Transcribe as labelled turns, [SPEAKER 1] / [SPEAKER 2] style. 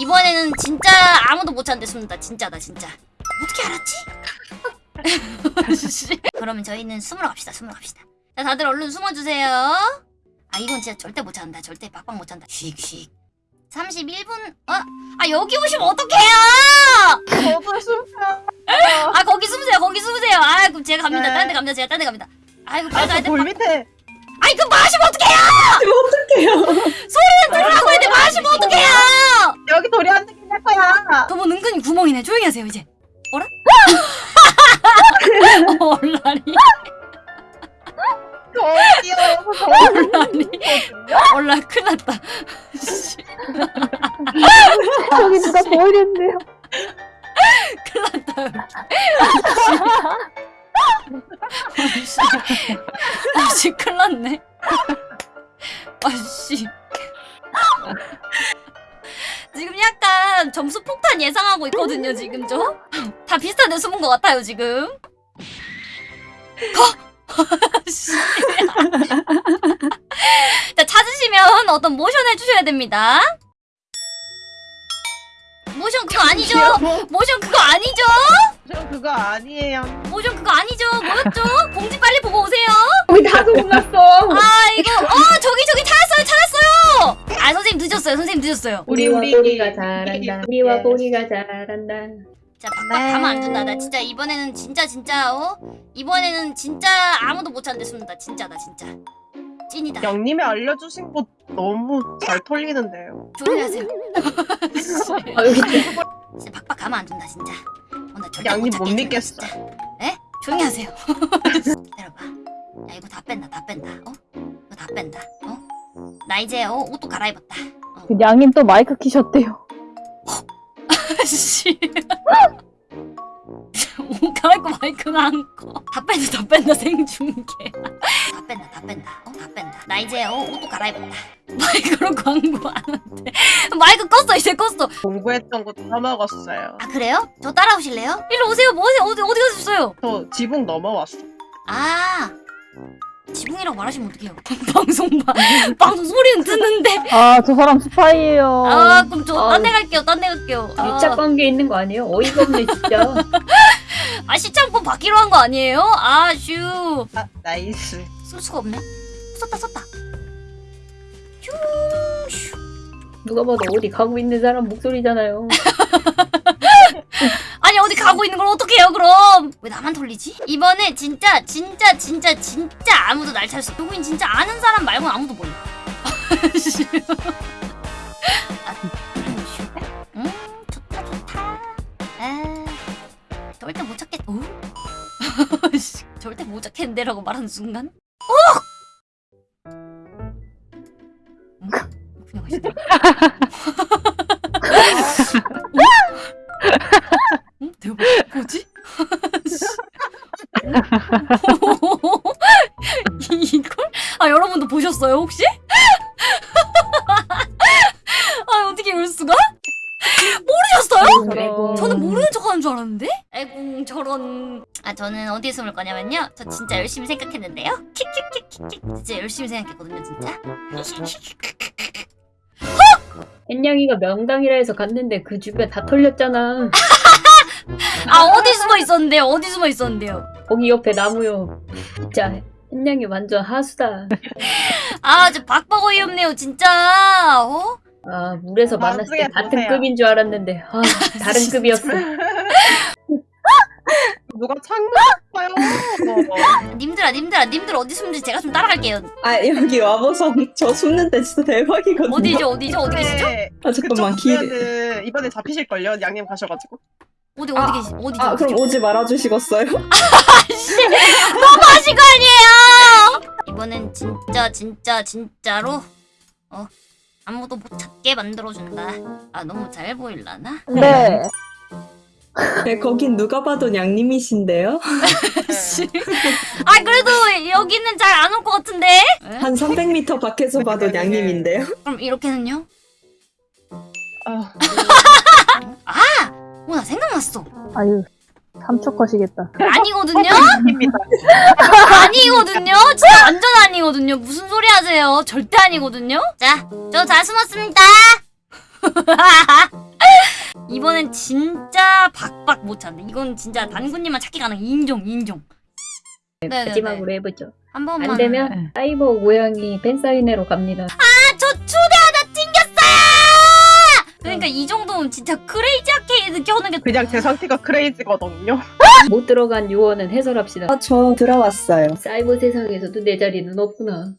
[SPEAKER 1] 이번에는 진짜 아무도 못 찾는데 숨는다. 진짜다 진짜. 어떻게 알았지? 그러면 저희는 숨으러 갑시다. 숨으러 갑시다. 자 다들 얼른 숨어주세요. 아 이건 진짜 절대 못 찾는다. 절대 빡빡 못 찾는다. 휙휙. 31분. 어? 아 여기 오시면 어떡해요?
[SPEAKER 2] 저도 숨어요.
[SPEAKER 1] 아 거기 숨으세요. 거기 숨으세요. 아 그럼 제가 갑니다.
[SPEAKER 2] 네.
[SPEAKER 1] 딴데 갑니다. 제가 딴 데 갑니다. 아이고 빨리 가야 돼.
[SPEAKER 2] 아저돌 밑에.
[SPEAKER 1] 아이 그 마시면 어떡해요?
[SPEAKER 3] 어떡해요?
[SPEAKER 1] 소리는 들으라고 했는데 마시면 어떡해요?
[SPEAKER 2] 여기 돌이 안 들릴 거야.
[SPEAKER 1] 그분 은근히 구멍이네. 조용히 하세요 이제. 어라? 어, 얼라리.
[SPEAKER 2] 저 뛰어서 저
[SPEAKER 1] 얼라리. 얼라 큰일 났다. 씨,
[SPEAKER 3] 저기 누가 보이는데요?
[SPEAKER 1] 큰일 났다. 아씨. 아씨 큰일 났네. 아씨. 지금 약간 점수 폭탄 예상하고 있거든요, 지금 저. 다 비슷한 데 숨은 것 같아요, 지금. 거! 씨. 자, 찾으시면 어떤 모션 해주셔야 됩니다. 모션 그거 아니죠? 모션 그거 아니죠?
[SPEAKER 2] 저 그거 아니에요.
[SPEAKER 1] 모션 그거 아니죠? 뭐였죠? 공지 빨리 보고 오세요.
[SPEAKER 3] 우리 다 소문났어.
[SPEAKER 1] 아 이거 어 저기 저기
[SPEAKER 3] 우리와
[SPEAKER 2] 우리, 우리.
[SPEAKER 3] 잘한다.
[SPEAKER 2] 네.
[SPEAKER 3] 우리와 보리가 잘한다.
[SPEAKER 1] 자 박박
[SPEAKER 2] 네.
[SPEAKER 1] 가면 안 된다. 나 진짜 이번에는 진짜 진짜 어 이번에는 진짜 아무도 못 찾는데 숨는다. 진짜다 진짜. 찐이다.
[SPEAKER 2] 영님이 알려주신 곳 너무 잘 털리는데요.
[SPEAKER 1] 조용히 하세요.
[SPEAKER 3] 아, 여기 있다.
[SPEAKER 1] 진짜 박박 가면 안 된다 진짜. 어, 나 절대
[SPEAKER 2] 양님
[SPEAKER 1] 못
[SPEAKER 2] 못 믿겠어.
[SPEAKER 1] 진짜. 에? 조용히 하세요. 기다려봐. 야 이거 다 뺀다 다 뺀다. 어? 이거 다 뺀다. 어? 나 이제 어 옷도 갈아입었다. 어.
[SPEAKER 4] 그 양님 또 마이크 키셨대요.
[SPEAKER 1] 씨. 옷 갈아입고 마이크가 안 꺼. 다 뺀다, 다 뺀다, 생중계. 다 뺀다, 다 뺀다. 어, 다 뺀다. 나 이제 어, 옷도 갈아입었다. 마이크로 광고 안 한대. 마이크 껐어, 이제 껐어.
[SPEAKER 2] 공부했던 것도 까먹었어요.
[SPEAKER 1] 아, 그래요? 저 따라오실래요? 일로 오세요, 뭐 하세요? 어디, 어디 가셨어요?
[SPEAKER 2] 저 지붕 넘어왔어.
[SPEAKER 1] 아. 지붕이라고 말하시면 어떡해요? 방송, 봐. 방송 소리는 듣는데.
[SPEAKER 4] 아, 저 사람 스파이예요.
[SPEAKER 1] 아, 그럼 저딴
[SPEAKER 3] 아우.
[SPEAKER 1] 데 갈게요, 딴 데 갈게요. 아,
[SPEAKER 3] 밀착 관계 있는 거 아니에요? 어이가 없네 진짜.
[SPEAKER 1] 아, 시청권 받기로 한 거 아니에요? 아, 슈.
[SPEAKER 2] 아 nice.
[SPEAKER 1] 쓸 수가 없네. 썼다 썼다. 슈 슈.
[SPEAKER 3] 누가 봐도 어디 가고 있는 사람 목소리잖아요.
[SPEAKER 1] 가고 있는 걸 어떻게 해요 그럼? 왜 나만 돌리지? 이번에 진짜 진짜 진짜 진짜 아무도 날 찾을 수. 누구인 진짜 아는 사람 말고는 아무도 몰라. 음. 아 절대 못 찾겠. 오? 씨, 절대 못 찾겠는데 라고 말하는 순간. 어! 음, 그냥 하시더 이걸? 아 여러분도 보셨어요 혹시? 아 어떻게 이럴 수가? 모르셨어요? 저는 모르는 척하는 줄 알았는데? 아이고 저런 아 저는 어디에 숨을 거냐면요 저 진짜 열심히 생각했는데요 킥킥킥킥킥 진짜 열심히 생각했거든요 진짜
[SPEAKER 3] 햇냥이가 명당이라 해서 갔는데 그 주변 다 털렸잖아.
[SPEAKER 1] 아 어디 숨어 있었는데요 어디 숨어 있었는데요
[SPEAKER 3] 거기 옆에 나무요. 진짜 햇냥이 완전 하수다.
[SPEAKER 1] 아 저 박박 어이없네요 진짜 어?
[SPEAKER 3] 아 물에서 만났을 때 같은
[SPEAKER 2] 보세요.
[SPEAKER 3] 급인 줄 알았는데 아 다른 급이었어.
[SPEAKER 2] 누가 창문했어요?
[SPEAKER 1] 님들아 님들아 님들 어디 숨는지 제가 좀 따라갈게요
[SPEAKER 5] 아 여기 와보선 저 숨는데 진짜 대박이거든요.
[SPEAKER 1] 어디죠 어디죠 어디 계시죠?
[SPEAKER 2] 네,
[SPEAKER 5] 아 잠깐만 길.
[SPEAKER 2] 이번에 잡히실걸요? 양님 가셔가지고.
[SPEAKER 1] 어디 어디
[SPEAKER 5] 아,
[SPEAKER 1] 계시 어디죠
[SPEAKER 5] 아 그럼? 오지 말아주시겠어요?
[SPEAKER 1] 아씨 너무하신 거 아니에요 이번엔 진짜 진짜 진짜로 어 아무도 못 찾게 만들어준다 아 너무 잘 보일라나?
[SPEAKER 4] 네.
[SPEAKER 5] 네, 거긴 누가 봐도 양님이신데요.
[SPEAKER 1] 씨. 아 그래도 여기는 잘 안 올 것 같은데? 에?
[SPEAKER 5] 한 300m 밖에서 봐도
[SPEAKER 2] 네, 네, 네.
[SPEAKER 5] 양님인데요.
[SPEAKER 1] 그럼 이렇게는요?
[SPEAKER 2] 아,
[SPEAKER 1] 어나 생각났어
[SPEAKER 4] 아유, 3초 컷이겠다.
[SPEAKER 1] 아니거든요? 아니거든요? 진짜 완전 아니거든요 무슨 소리 하세요 절대 아니거든요? 자저잘 숨었습니다 이번엔 진짜 박박 못 찾네. 이건 진짜 단군님만 찾기 가능. 인종 인종. 네네네.
[SPEAKER 3] 마지막으로 해보죠.
[SPEAKER 1] 한 번만.
[SPEAKER 3] 안 되면 사이버 고양이 팬사인회로 갑니다.
[SPEAKER 1] 아저 초대 하나 찡겼어요. 그러니까 이 정도면 진짜 크레이지 아케이드 켜는 게
[SPEAKER 2] 그냥 제 상태가 크레이지거든요.
[SPEAKER 3] 못 들어간 요원은 해설합시다.
[SPEAKER 5] 아, 저 들어왔어요.
[SPEAKER 3] 사이버 세상에서도 내 자리는 없구나.